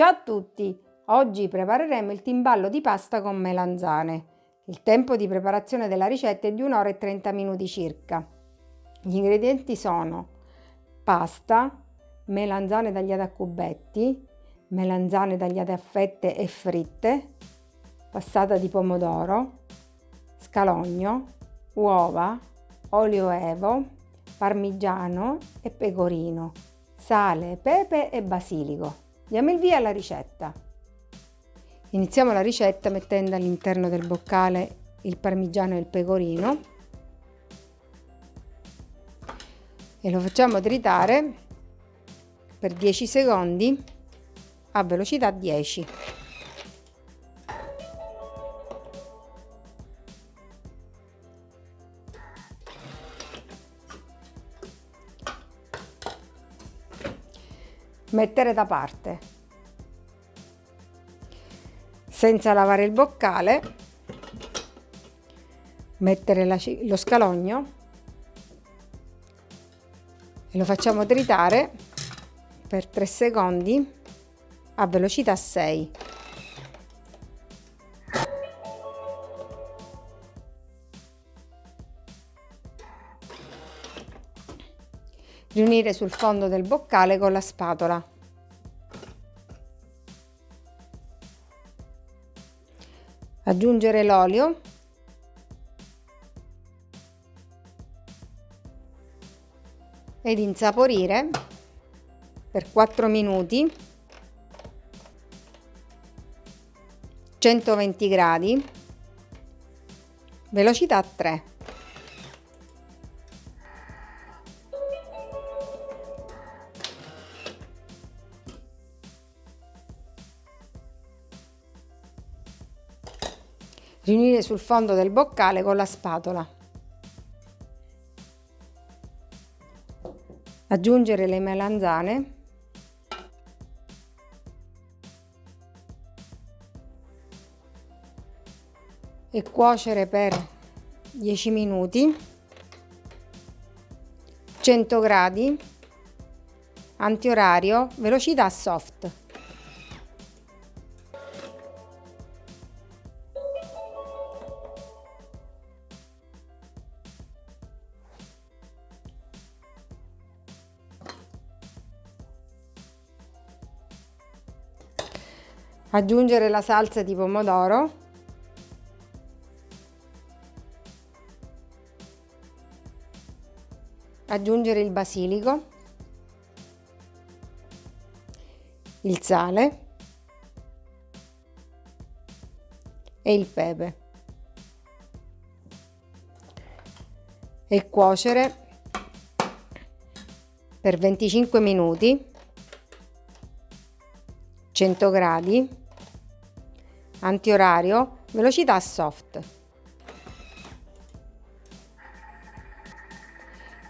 Ciao a tutti! Oggi prepareremo il timballo di pasta con melanzane. Il tempo di preparazione della ricetta è di 1 ora e 30 minuti circa. Gli ingredienti sono pasta, melanzane tagliate a cubetti, melanzane tagliate a fette e fritte, passata di pomodoro, scalogno, uova, olio evo, parmigiano e pecorino, sale, pepe e basilico. Diamo il via alla ricetta. Iniziamo la ricetta mettendo all'interno del boccale il parmigiano e il pecorino e lo facciamo tritare per 10 secondi a velocità 10. Mettere da parte. Senza lavare il boccale, mettere la, lo scalogno e lo facciamo tritare per 3 secondi a velocità 6. Riunire sul fondo del boccale con la spatola. Aggiungere l'olio ed insaporire per 4 minuti 120 gradi velocità 3 riunire sul fondo del boccale con la spatola. Aggiungere le melanzane. E cuocere per 10 minuti 100 gradi antiorario velocità soft aggiungere la salsa di pomodoro. Aggiungere il basilico. Il sale. E il pepe. E cuocere per 25 minuti 100 gradi antiorario, velocità soft.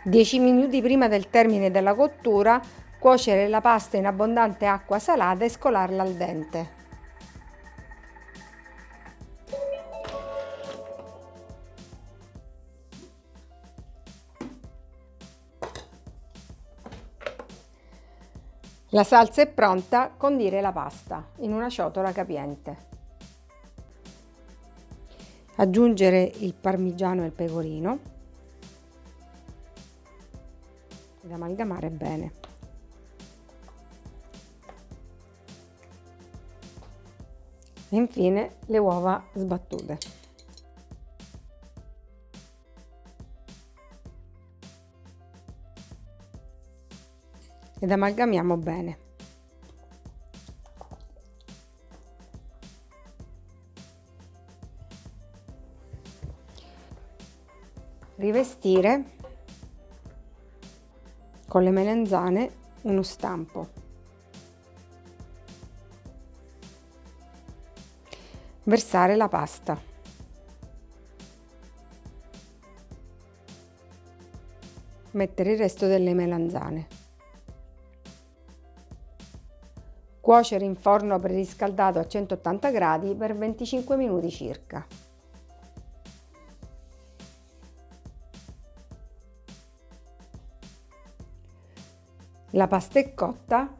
10 minuti prima del termine della cottura, cuocere la pasta in abbondante acqua salata e scolarla al dente. La salsa è pronta, condire la pasta in una ciotola capiente aggiungere il parmigiano e il pecorino ed amalgamare bene. E infine le uova sbattute. Ed amalgamiamo bene. rivestire con le melanzane uno stampo. Versare la pasta. Mettere il resto delle melanzane. Cuocere in forno preriscaldato a 180 gradi per 25 minuti circa. La pasta è cotta,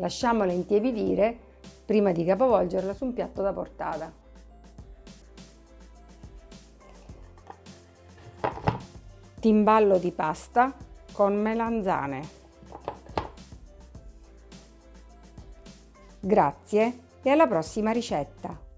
Lasciamola intiepidire prima di capovolgerla su un piatto da portata. Timballo di pasta con melanzane. Grazie e alla prossima ricetta!